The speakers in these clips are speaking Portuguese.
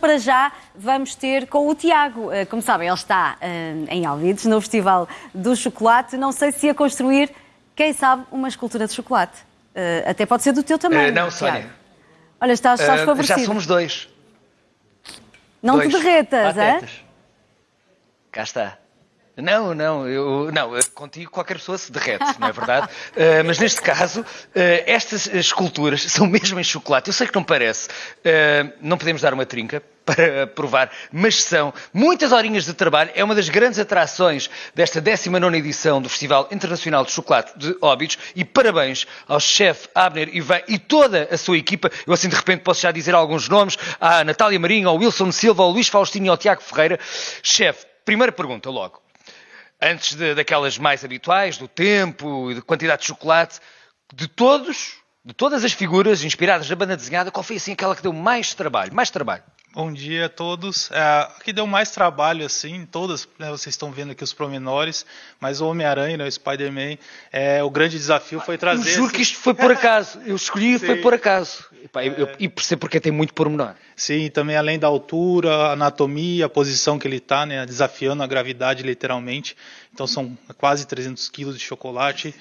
Para já vamos ter com o Tiago. Eh, Como sabem, ele está eh, em Alvides, no Festival do Chocolate. Não sei se ia construir, quem sabe, uma escultura de chocolate. Eh, Até pode ser do teu tamanho. Eh, não, Tiago. Sónia. Olha, estás, estás Ah, favorecido. já somos dois. Não dois te derretas, é? Cá está. Não, não, eu, não, contigo qualquer pessoa se derrete, não é verdade? Eh, mas neste caso, eh, estas esculturas são mesmo em chocolate. Eu sei que não parece, eh, não podemos dar uma trinca para provar, mas são muitas horinhas de trabalho. É uma das grandes atrações desta 19 edição do Festival Internacional de Chocolate de Óbidos. E parabéns ao chefe Abner Ivan e toda a sua equipa. Eu assim de repente posso já dizer alguns nomes: à Natália Marinho, ao Wilson Silva, ao Luís Faustino e ao Tiago Ferreira. Chefe, primeira pergunta logo. Antes de- daquelas mais habituais, do tempo e de quantidade de chocolate, de todos, de todas as figuras inspiradas na banda desenhada, qual foi assim aquela que deu mais trabalho? Mais trabalho? Bom dia a todos. É, a que deu mais trabalho, assim, todas, né, vocês estão vendo aqui os promenores, mas o Homem-Aranha, né, o Spider-Man, é, o grande desafio foi Eu trazer. juro esse- que isto foi por acaso. Eu escolhi e foi por acaso. Epá, eu- eu- E percebo porque tem muito pormenor. Sim, também além da altura, a anatomia, a posição que ele está, né, desafiando a gravidade literalmente. Então são quase 300 quilos de chocolate,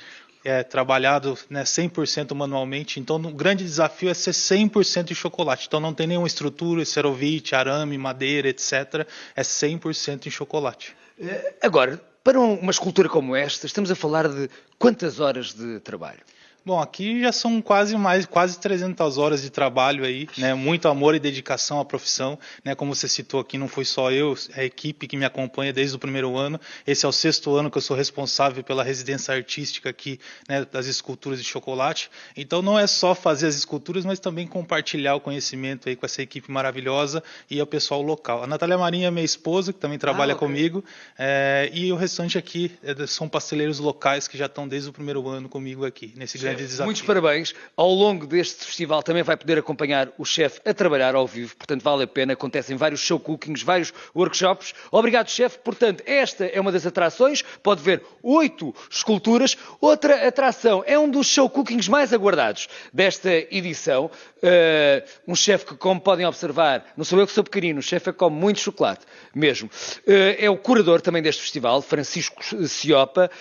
é trabalhado né, 100% manualmente. Então o grande desafio é ser 100% de chocolate. Então não tem nenhuma estrutura, cerovite, arame, madeira, etc. É 100% em chocolate. Eh, Agora, para um- uma escultura como esta, estamos a falar de quantas horas de trabalho? Bom, aqui já são quase mais quase 300 horas de trabalho aí, né? Muito amor e dedicação à profissão, né? Como você citou aqui, não foi só eu, é a equipe que me acompanha desde o primeiro ano. Esse é o sexto ano que eu sou responsável pela residência artística aqui, né? Das esculturas de chocolate. Então não é só fazer as esculturas, mas também compartilhar o conhecimento aí com essa equipe maravilhosa e o pessoal local. A Natália Marinha é minha esposa, que também trabalha ok. comigo, é, e o restante aqui é, são pasteleiros locais que já estão desde o primeiro ano comigo aqui nesse grande desafio. Muitos parabéns. Ao longo deste festival também vai poder acompanhar o chefe a trabalhar ao vivo, portanto vale a pena. Acontecem vários show cookings, vários workshops. Obrigado, chefe. Portanto, esta é uma das atrações. Pode ver oito esculturas. Outra atração é um dos show cookings mais aguardados desta edição. Uh, um chefe que, como podem observar, não sou eu que sou pequenino, o chefe é que come muito chocolate mesmo. Uh, é o curador também deste festival, Francisco Ciopa.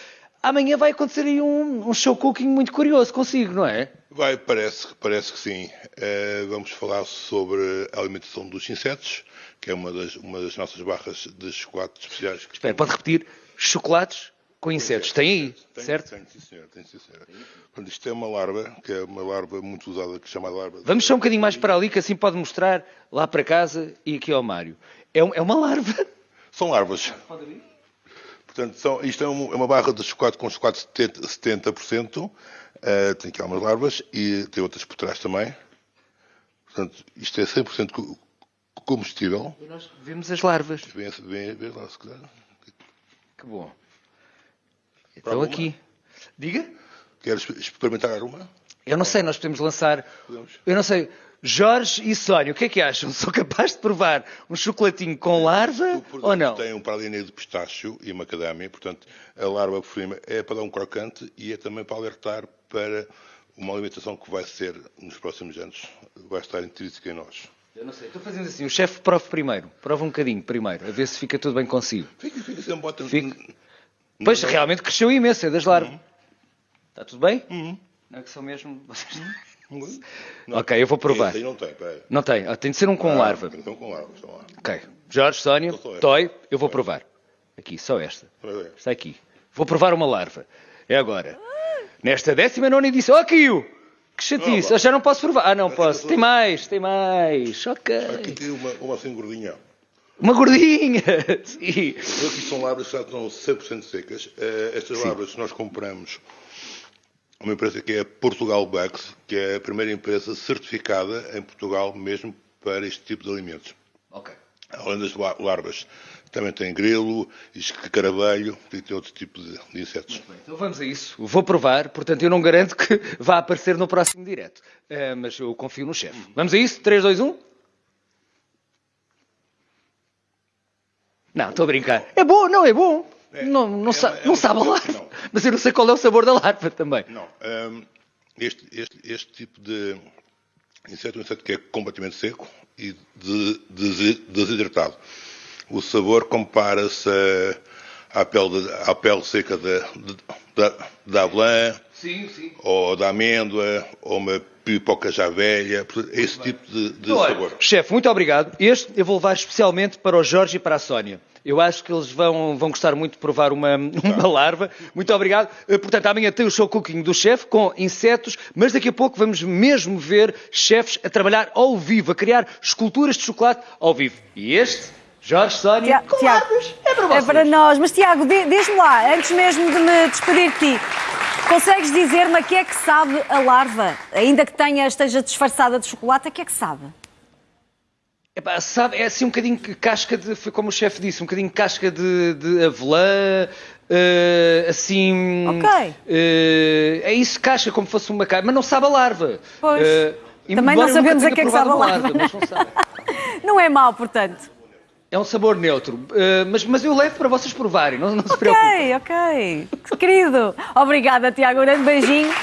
Amanhã vai acontecer aí um, um show cooking muito curioso consigo, não é? Vai, parece, parece que sim. Eh, vamos falar sobre a alimentação dos insetos, que é uma das, uma das nossas barras de chocolate especiais. que Espera, pode repetir? Chocolates com insetos. Tem aí, Tem, certo? Tem, sim, senhor. Tem, sim, senhor. Portanto, isto é uma larva, que é uma larva muito usada, que se chama larva. Vamos só um bocadinho mais para ali, que assim pode mostrar lá para casa e aqui ao Mário. É, um- é uma larva. São larvas. Portanto, são, isto é, um- é uma barra de chocolate com chocolate 70%. 70%. Eh, tem aqui algumas larvas e tem outras por trás também. Portanto, isto é 100% co- combustível. E nós vemos as larvas. Vem, vem, vem lá, se quiser. Que bom. Então alguma? aqui. Diga? Queres experimentar uma? Eu não sei, nós podemos lançar. Podemos. Eu não sei. Jorge e Sónia, o que é que acham? Sou capaz de provar um chocolatinho com larva ou não? Tem um pralinho de pistacho e macadâmia, portanto, a larva por cima é para dar um crocante e é também para alertar para uma alimentação que vai ser, nos próximos anos, vai estar intrínseca em nós. Eu não sei, estou fazendo assim. O chefe prova primeiro. Prova um bocadinho primeiro, a ver se fica tudo bem consigo. Fica, fica, sempre bota... Fica. Pois, realmente cresceu imenso, é das larvas. Está tudo bem? Uhum. Não é que são mesmo... vocês- Não. Ok, eu vou provar. Esse aí não tem, peraí. Não tem, ah, tem de ser um com Ah, larva. Com larva. Ok. Jorge, Sónia. Toy, eu vou provar. Aqui, só esta. Está aqui. Vou provar uma larva. É agora. Nesta 19 edição. Oh, caiu! Que chatice. Opa. Eu já não posso provar. Ah, não posso. Tem mais, tem mais. Ok. Aqui tem uma, uma assim gordinha. Uma gordinha. Sim. Aqui são larvas que já estão 100% secas. Eh, estas larvas nós compramos uma empresa que é Portugal Bugs, que é a primeira empresa certificada em Portugal mesmo para este tipo de alimentos. Ok. Além das la- larvas, também tem grilo, escaravelho e tem outro tipo de, de insetos. Bem, Então vamos a isso. Vou provar, portanto eu não garanto que vá aparecer no próximo direto. Eh, mas eu confio no chefe. Vamos a isso? 3, 2, 1. Não, estou a brincar. É bom, não é bom. Não não, é sa- é não sabe a larva. não. Mas eu não sei qual é o sabor da larva também. Não, hum, este, este, este tipo de, inseto é um inseto que é completamente seco e de- des- desidratado. O sabor compara-se à pele, de- à pele seca da, de- da, da avelã, Sim, sim. ou da amêndoa, ou uma pipoca já velha, esse tipo de, de Olha, sabor. chefe, muito obrigado. Este eu vou levar especialmente para o Jorge e para a Sónia. Eu acho que eles vão, vão gostar muito de provar uma, uma larva. Muito obrigado. Eh, Portanto, amanhã tem o show cooking do chefe com insetos, mas daqui a pouco vamos mesmo ver chefes a trabalhar ao vivo, a criar esculturas de chocolate ao vivo. E este, Jorge, Sónia, Tia- com Tiago, larvas, é para É vocês. para nós. Mas, Tiago, di- diz-me lá, antes mesmo de me despedir de ti, consegues dizer-me a que é que sabe a larva? Ainda que tenha, esteja disfarçada de chocolate, a que é que sabe? Epá, sabe, é assim um bocadinho casca de, foi como o chefe disse, um bocadinho casca de, de avelã, eh, assim... Ok. eh, é isso, casca, como fosse uma casca, mas não sabe a larva. Pois. Eh, Também não sabemos a que é que sabe a larva, mas não sabe. Não é mau, portanto. É um sabor neutro, mas, mas eu levo para vocês provarem, não, não se preocupem. Ok, ok. Que Querido. Obrigada, Tiago. Um grande beijinho